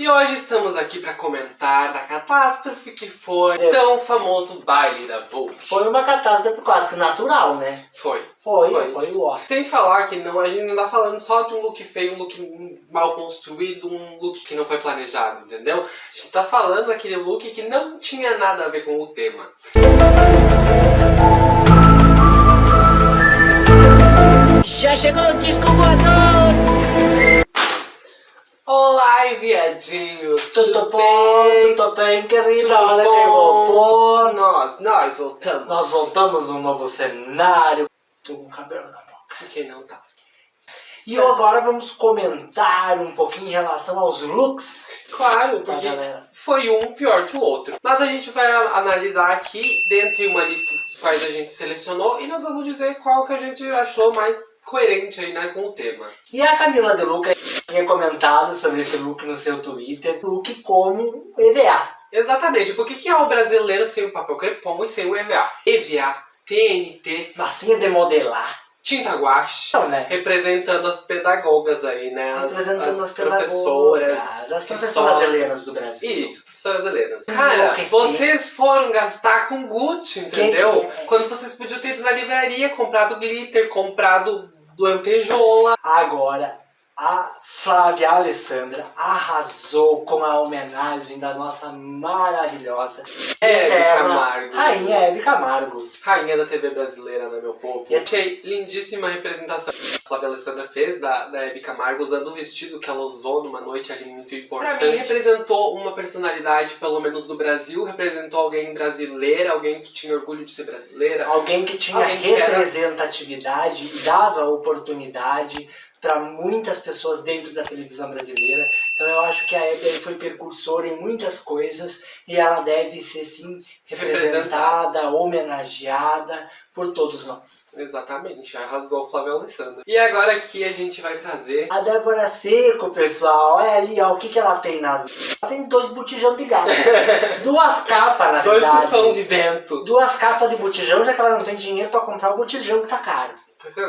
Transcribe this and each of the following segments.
E hoje estamos aqui para comentar da catástrofe que foi o tão famoso baile da Vogue. Foi uma catástrofe quase que natural, né? Foi. Foi, foi, foi ó. Sem falar que não, a gente não tá falando só de um look feio, um look mal construído, um look que não foi planejado, entendeu? A gente tá falando daquele look que não tinha nada a ver com o tema. Já chegou o disco voador! Olá, viadinhos! Tudo, bom? Tudo bem, querida? Olha quem voltou! Nós, nós voltamos! Nós voltamos num novo cenário. Tô com cabelo na boca. Quem não tá? E agora vamos comentar um pouquinho em relação aos looks. Claro, porque foi um pior que o outro. Mas a gente vai analisar aqui, dentre uma lista dos quais a gente selecionou, e nós vamos dizer qual que a gente achou mais coerente aí, né, com o tema. E a Camila De Luca tinha comentado sobre esse look no seu Twitter, look como EVA. Exatamente, porque que é o brasileiro sem o papel crepom e sem o EVA? EVA, TNT... Massinha de modelar. Tinta guache, Não, né? representando as pedagogas aí, né? As, representando as, as professoras. As professoras só... helenas do Brasil. Isso, professoras helenas. Cara, vocês foram gastar com Gucci, entendeu? Que que... Quando vocês podiam ter ido na livraria, comprado glitter, comprado lantejola. Agora, a Flávia Alessandra arrasou com a homenagem da nossa maravilhosa Hebe Camargo. Rainha Hebe Camargo. Rainha da TV brasileira, né, meu povo? E achei lindíssima a representação que a Flávia Alessandra fez da, da Hebe Camargo usando o vestido que ela usou numa noite ali muito importante. Pra mim, representou uma personalidade, pelo menos do Brasil, representou alguém brasileira, alguém que tinha orgulho de ser brasileira. Alguém que tinha alguém representatividade que era... e dava oportunidade para muitas pessoas dentro da televisão brasileira. Então eu acho que a Hebe foi precursora em muitas coisas e ela deve ser sim representada, homenageada por todos nós. Exatamente, arrasou Flávio Alessandro. E agora aqui a gente vai trazer... A Débora Seco, pessoal, olha ali, ó, o que, que ela tem nas... Ela tem dois botijão de gás. Duas capas, na verdade. Dois tufão de vento. Duas capas de botijão, já que ela não tem dinheiro para comprar o botijão que tá caro.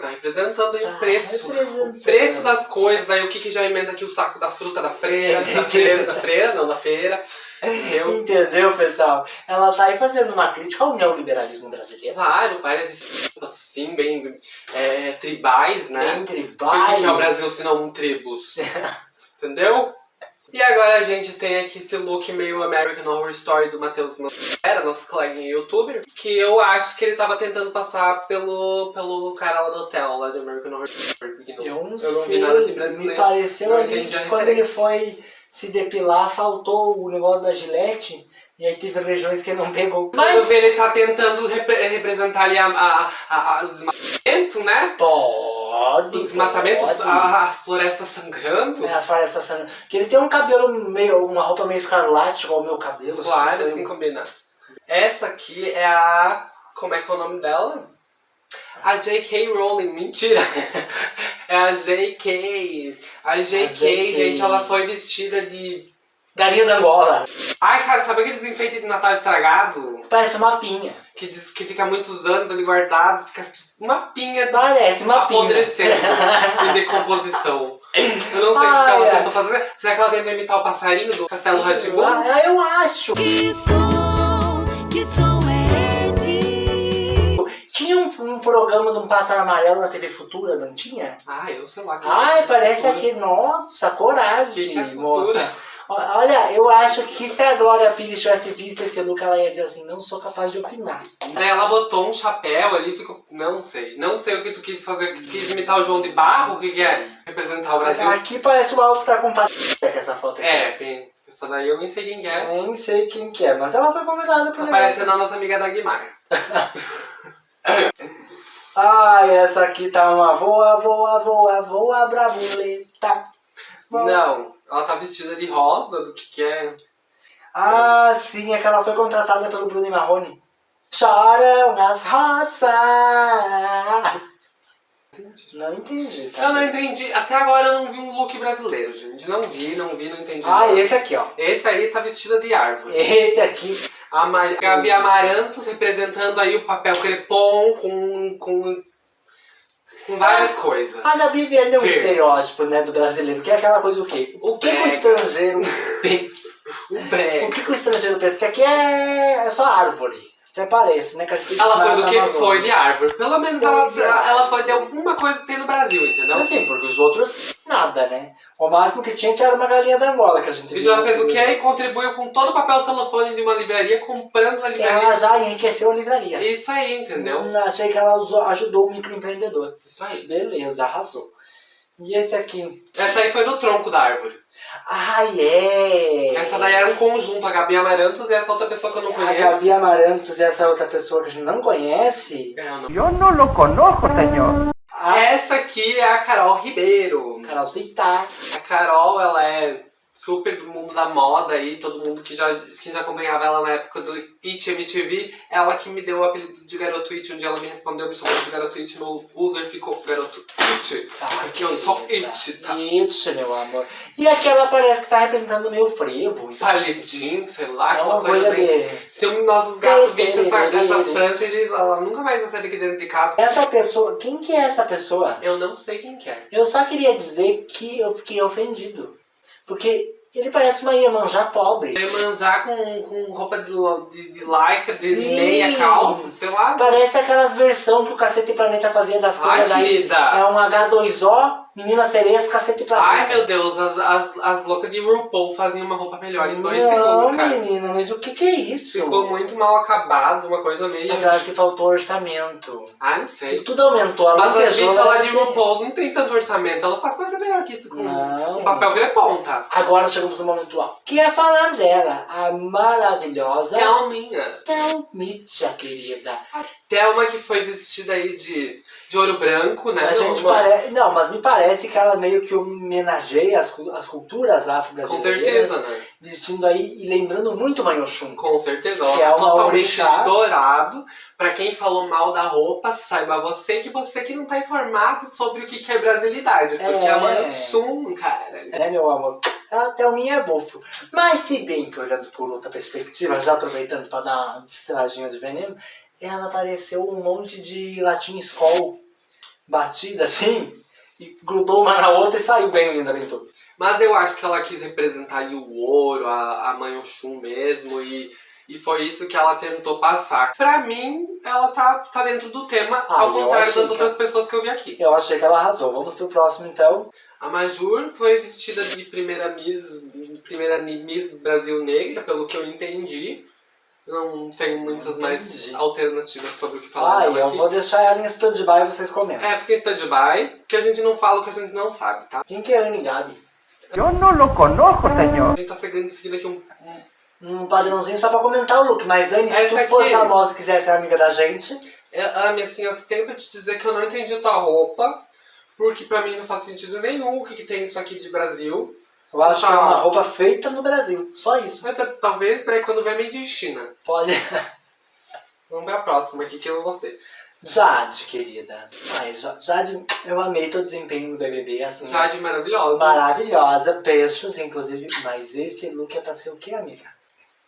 Tá representando aí tá o preço. O preço das coisas, daí o que, que já emenda aqui o saco da fruta da freira, da feira, da feira, não, da feira. Entendeu? Entendeu, pessoal? Ela tá aí fazendo uma crítica ao neoliberalismo brasileiro. Claro, várias assim, bem é, tribais, né? Bem tribais. O que é o Brasil se não um tribos? Entendeu? E agora a gente tem aqui esse look meio American Horror Story do Matheus Era nosso colega youtuber, que eu acho que ele tava tentando passar pelo, pelo cara lá do hotel, lá de American Horror Story. Porque não, eu não, eu sei, vi nada de brasileiro. Me pareceu ali que quando ele foi se depilar, faltou o negócio da gilete. E aí teve regiões que não pegou. Mas eu ele tá tentando rep representar ali a, a, a, a, o desmatamento, né? Pode. Desmatamento, pode. as florestas sangrando. É, as florestas sangrando. Que ele tem um cabelo meio, uma roupa meio escarlate, igual o meu cabelo. Claro, assim, assim combina. Essa aqui é a... como é que é o nome dela? A J.K. Rowling, mentira! é a J.K. A J.K., gente, ela foi vestida de Galinha da Angola. Ai, cara, sabe aqueles enfeites de Natal estragado? Parece uma pinha. Que diz que fica muitos anos ali guardado, fica uma pinha Parece uma apodrecendo em decomposição. Eu não sei o que ela é. tentou fazer. Será que ela tentou imitar o passarinho do Castelo Ratimbun? Ah, eu acho. Que som, que som é esse? Tinha um, um, programa de um pássaro amarelo na TV Futura, não tinha? Ah, eu sei lá. Ai, parece aqui, nossa, coragem, que que é moça. Olha, eu acho que se a Glória Pires tivesse visto esse look, ela ia dizer assim, não sou capaz de opinar. Daí ela botou um chapéu ali, ficou... Não sei. Não sei o que tu quis fazer. Tu quis imitar o João de Barro? O que, que é? Representar o Brasil? Aqui parece o Alto tá com essa foto aqui. É, bem... Essa daí eu nem sei quem que é. Nem sei quem que é, mas ela foi convidada pra Tá parecendo a nossa amiga Dagmar. Ai, essa aqui tá uma voa, voa, voa, voa, bravuleta. Não, ela tá vestida de rosa, do que que é? Ah, sim, é que ela foi contratada pelo Bruno Marrone. Choram as. Entendi. Não entendi. Tá eu não entendi. Até agora eu não vi um look brasileiro, gente. Não vi, não vi, não entendi. Ah, nada. esse aqui, ó. Esse aí tá vestida de árvore. Esse aqui. A Mar... Gabi Amarantos representando aí o papel crepom com, com com várias ah, coisas. A Gabi vendeu um estereótipo, né, do brasileiro, que é aquela coisa o quê? O que, que o estrangeiro pensa? O Brex. O que, que o estrangeiro pensa? Que aqui é, é só árvore. Até parece, né? Que Ela foi do que Amazônia. foi de árvore. Pelo menos Foi ela, de ela foi de alguma coisa que tem no Brasil, entendeu? Assim, porque os outros, nada, né? O máximo que tinha era uma galinha da Angola que a gente E já fez o quê? E contribuiu com todo o papel celofane de uma livraria, comprando na livraria. Ela já enriqueceu a livraria. Isso aí, entendeu? Hum, achei que ela usou- ajudou o microempreendedor. Isso aí. Beleza, arrasou. E esse aqui? Essa aí foi do tronco da árvore. Ai, é! Essa daí era um conjunto, a Gabi Amarantos e essa outra pessoa que eu não A conheço. Gabi Amarantos e essa outra pessoa que a gente não conhece. É, eu não- Yo no lo conozco, señor. A Essa aqui é a Carol Ribeiro. Carol Citar. A Carol, ela é super do mundo da moda aí, todo mundo que já, que já acompanhava ela na época do It MTV, ela que me deu o apelido de Garoto It, dia ela me respondeu, me chamou de Garoto It, meu user ficou Garoto It, porque eu sou It, tá? It, meu amor. E aquela parece que tá representando o meu frevo. Palitinho, sei lá, É aquela uma coisa bem... Se os nossos gatos vissem essa, tere, essas franjas, eles, ela nunca mais vai sair daqui dentro de casa. Essa pessoa... Quem que é essa pessoa? Eu não sei quem que é. Eu só queria dizer que eu fiquei ofendido. Porque ele parece uma Iemanjá pobre. Iemanjá com, com roupa de, de, de lycra, de Sim. meia calça, sei lá. Parece aquelas versões que o Cacete Planeta fazia das coisas daí. É um H2O, Menina Sereias, Cacete Planeta. Ai, meu Deus, as, as, as loucas de RuPaul faziam uma roupa melhor em dois Não, segundos, cara. menina, mas o que que é isso? Ficou muito mal acabado, uma coisa meio... Mas eu acho que faltou orçamento. Ah, não sei. Tudo aumentou. A Mas as lantejola bichas lá de RuPaul não tem tanto orçamento, elas fazem coisa melhor que isso com, Não. com papel grepom, tá? Agora chegamos no momento alto. Que é falar dela, a maravilhosa Thelminha. Thelmitia, querida. Thelma que foi vestida aí de, de ouro branco, né? A gente Uma- pare... Não, mas me parece que ela meio que homenageia as, as culturas Com afro-brasileiras. certeza, né? Vestindo aí e lembrando muito Manhoshun. Com certeza, Que é uma totalmente orixá. dourado. Pra quem falou mal da roupa, saiba você que você que não tá informado sobre o que é brasilidade. Porque É. a Manchum, cara. É, meu amor. A Thelminha é bufo. Mas se bem que olhando por outra perspectiva, já aproveitando para dar uma distradinha de veneno, ela pareceu um monte de latim escol batida assim, e grudou uma na outra e saiu bem linda, bem tudo. Mas eu acho que ela quis representar ali o ouro, a, a Manchum mesmo, e, e foi isso que ela tentou passar. Pra mim, ela tá, tá dentro do tema, Ah, ao contrário das que- outras pessoas que eu vi aqui. Eu achei que ela arrasou. Vamos pro próximo então. A Majur foi vestida de primeira Miss, primeira Miss do Brasil Negra, pelo que eu entendi. Não tenho muitas mais alternativas sobre o que falar Ah, eu aqui. vou deixar ela em stand-by e vocês comentam. É, fica em stand-by, porque a gente não fala o que a gente não sabe, tá? Quem que é Anne Gabi? Yo no lo conozco, señor. A gente tá seguindo, seguindo aqui um, um Um padrãozinho só pra comentar o look. Mas Anne, se Essa tu for aqui- famosa e quiser ser amiga da gente, É, Ami, assim, eu tenho pra te dizer que eu não entendi tua roupa, porque pra mim não faz sentido nenhum o que, que tem isso aqui de Brasil. Eu acho que é uma roupa feita no Brasil. Só isso. Mas ta- talvez, né, quando vier meio de China. Pode. Vamos ver a próxima aqui que eu não gostei. Jade, querida. Ai, Ja- Jade, eu amei teu desempenho no BBB, assim. Jade maravilhosa. Maravilhosa, peixes, inclusive. Mas esse look é pra ser o quê, amiga?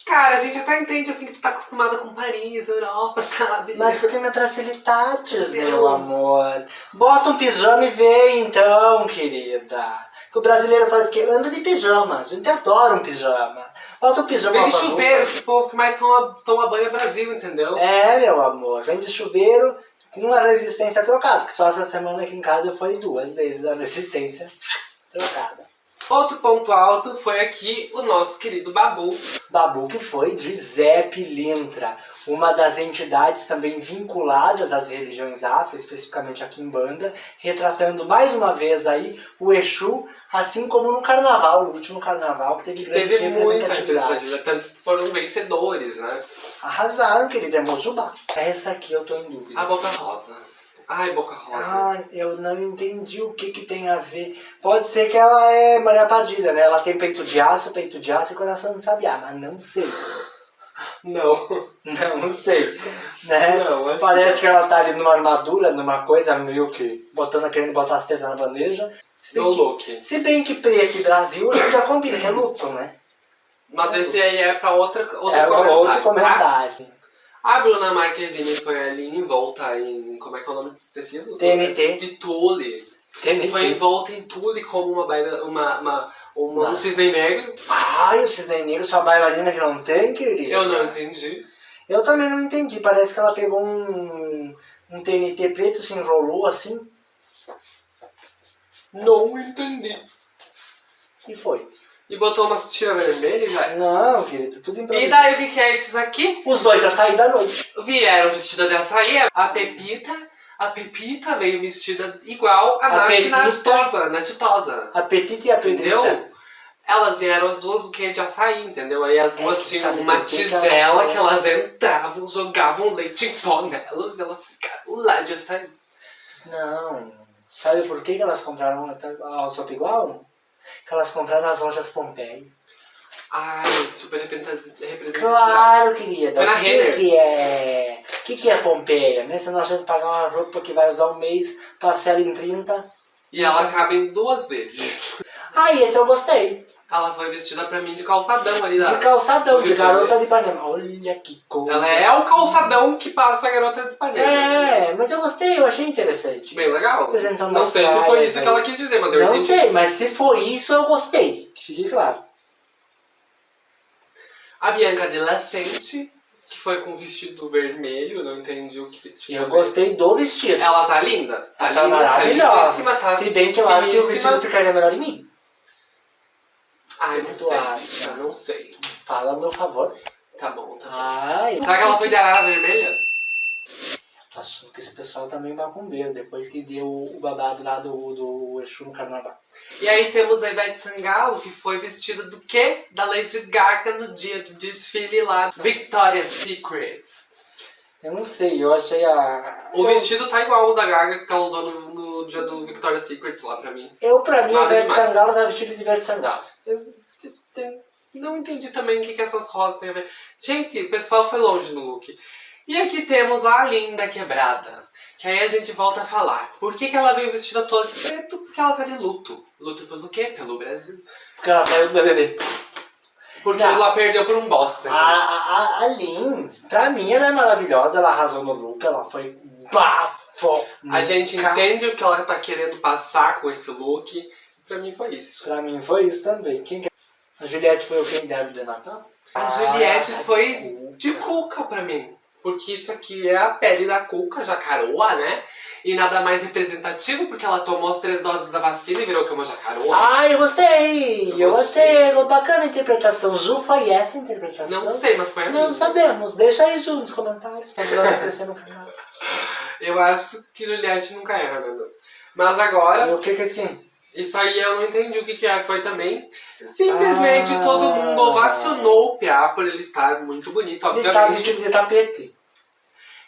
Cara, a gente até entende assim que tu tá acostumada com Paris, Europa, sabe? Mas tem minhas facilidades, Meu. meu amor. Bota um pijama e vê então, querida. Que o brasileiro faz o quê? Anda de pijama. A gente adora um pijama. Bota um pijama Vem de chuveiro, que o povo que mais toma, toma banho é Brasil, entendeu? É, meu amor. Vem de chuveiro com uma resistência trocada. Que só essa semana aqui em casa foi duas vezes a resistência trocada. Outro ponto alto foi aqui o nosso querido Babu. Babu que foi de Zé Pilintra, uma das entidades também vinculadas às religiões afro, especificamente aqui em Banda, retratando mais uma vez aí o Exu, assim como no carnaval, no último carnaval, que teve grande Teve representatividade. tanto foram vencedores, né? Arrasaram, querida, é Mojubá. Essa aqui eu tô em dúvida. A Boca Rosa. Ai, Boca Rosa. Ah, eu não entendi o que que tem a ver. Pode ser que ela é Maria Padilha, né? Ela tem peito de aço, peito de aço e coração de sabiá, mas não sei. Não. Não sei. Né? Não, Parece que ela tá ali numa armadura, numa coisa meio que botando, querendo botar as tetas na bandeja. Se bem, que, se bem que preto e Brasil já combina, que é luto, né? Mas esse aí é pra outra, outro é comentário. outro tá? comentário. A Bruna Marquezine foi ali em volta em. Como é que é o nome desse tecido? TNT. De tule. TNT. Foi envolta em tule como uma, baila, uma, uma, Uma... O cisne negro. Ai, o cisne negro, sua bailarina que não tem, querido. Eu não entendi. Eu também não entendi. Parece que ela pegou um, um TNT preto, se enrolou assim Não entendi. e foi. E botou uma tira vermelha e vai. Não, querido, tudo E improvisado. daí o que, que é esses aqui? Os dois a sair da noite. Vieram vestida de açaí, a Pepita. A Pepita veio vestida igual a, A Nath Pepita. Natitosa. Natitosa. Apetite e a Entendeu? pedrita. Elas vieram as duas do que de açaí, entendeu? Aí as duas É, tinham uma tigela que elas entravam, jogavam leite em pó nelas e elas ficaram lá de açaí. Não. Sabe por que elas compraram a sopa igual? Que elas compraram nas lojas Pompeia. Ai, super representatividade. Claro, querida. Foi na Renner. que é. O que, que é Pompeia? Né? Se nós que pagar uma roupa que vai usar um mês, parcela em 30. E ela cabe em duas vezes. Ah, esse eu gostei. Ela foi vestida pra mim de calçadão ali da. De calçadão, de garota de Ipanema. Olha que coisa. Ela é o calçadão que passa a garota de Ipanema. É, mas eu gostei, eu achei interessante. Bem legal. Apresentando Não sei se foi isso aí. que ela quis dizer, mas eu Não entendi. sei, mas se foi isso, eu gostei. Que fique claro. A Bianca de La Fente, que foi com vestido vermelho, não entendi o que tinha. Eu gostei do vestido. Ela tá linda? Tá, Ela tá linda, maravilhosa. Tá tá Se bem que eu acho que o vestido ficaria melhor em mim. Ai, O não que tu sei. acha? Eu não sei. Fala a meu favor. Tá bom, tá bom. Ai, Será que ela foi de arara vermelha? Achando que esse pessoal tá meio macumbeiro, depois que deu o babado lá do, do Exu no carnaval. E aí temos a Ivete Sangalo, que foi vestida do quê? Da Lady Gaga no dia do desfile lá. Victoria's Secrets. Eu não sei, eu achei a. O eu, vestido tá igual ao da Gaga que ela usou no, no dia do Victoria's Secrets lá pra mim. Eu, pra mim, a Nada Ivete demais. Sangalo tá vestida de Ivete Sangalo. Não entendi também o que, que essas rosas têm a ver. Gente, o pessoal foi longe no look. E aqui temos a linda quebrada. Que aí a gente volta a falar. Por que, que ela veio vestida toda de preto? Porque ela tá de luto. Luto pelo quê? Pelo Brasil. Porque ela saiu do BBB. Porque Não. ela perdeu por um bosta. A, a, a, a Lin, pra mim, ela é maravilhosa, ela arrasou no look, ela foi bafo. A gente entende o que ela tá querendo passar com esse look. Pra mim foi isso. Pra mim foi isso também. Quem que... é? A Juliette foi o quem deve de Natal? A Juliette Ah, foi cuca. de cuca pra mim. Porque isso aqui é a pele da cuca, jacaroa, né? E nada mais representativo, porque ela tomou as três doses da vacina e virou que é uma jacaroa. Ah, eu gostei! Eu Eu gostei. gostei! Bacana a interpretação. Ju, foi essa a interpretação? Não sei, mas foi a Não minha. sabemos. Deixa aí, Ju, nos comentários, pra nós crescer no canal. Eu acho que Juliette nunca erra, né? Mas agora, E o que que é skin? Isso aí eu não entendi o que, que é. Foi também. Simplesmente Ah. todo mundo ovacionou o Piá por ele estar muito bonito, Ele tá obviamente. vestido de tapete.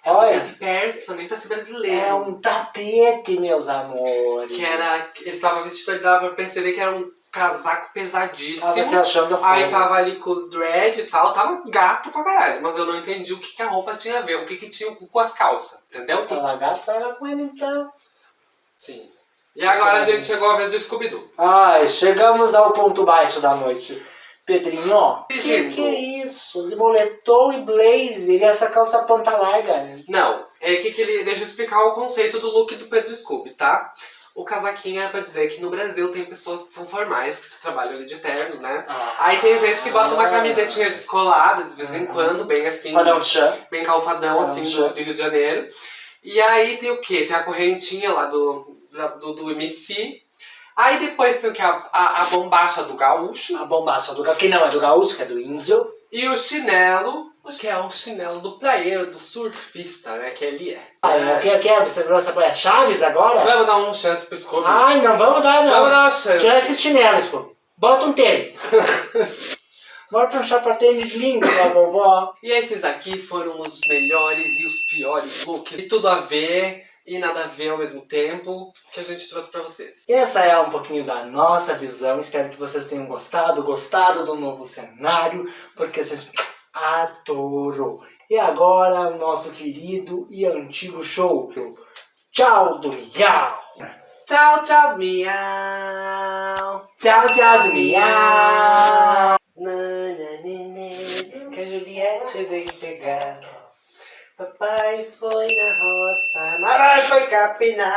É um Olha, tapete persa, nem pra ser brasileiro. é um tapete, meus amores. Que era. Ele tava vestido, dava pra perceber que era um casaco pesadíssimo. Tava se achando Aí tava ali com os dread e tal, tava gato pra caralho. Mas eu não entendi o que, que a roupa tinha a ver, o que, que tinha com as calças, entendeu? Ela gato era com ele então. Sim. E agora a gente chegou a vez do Scooby-Doo. Ai, chegamos ao ponto baixo da noite. Pedrinho, que Pedindo. que é isso? De moletom e blazer e essa calça ponta larga. Não, é que, que ele. Deixa eu explicar o conceito do look do Pedro Scooby, tá? O casaquinho é pra dizer que no Brasil tem pessoas que são formais, que trabalham ali de terno, né? Ah. Aí tem gente que bota uma camisetinha descolada de vez em quando, bem assim. Pra dar um tchan. bem calçadão, assim, do, do Rio de Janeiro. E aí tem o quê? Tem a correntinha lá do, do, do MC. Aí depois tem o que? A, a, a bombacha do gaúcho. A bombacha do que não é do gaúcho, que é do índio. E o chinelo, que é o chinelo do praieiro, do surfista, né? Que ele é. Ai, o que, que é? Você virou essa a Chaves agora? Vamos dar uma chance pro Scooby. Ai, não vamos dar, não. Vamos dar uma chance. Tira esses chinelos, pô. Bota um tênis. Bota um sapatênis lindo pra vovó. E esses aqui foram os melhores e os piores looks. E tudo a ver e nada a ver ao mesmo tempo que a gente trouxe pra vocês. Essa é um pouquinho da nossa visão. Espero que vocês tenham gostado, gostado do novo cenário, porque a gente adorou. E agora o nosso querido e antigo show. Tchau do Miau! Tchau, tchau, miau. Tchau, tchau do Miau! Que a Juliette veio pegar. Papai foi na roça, mamãe foi capinar.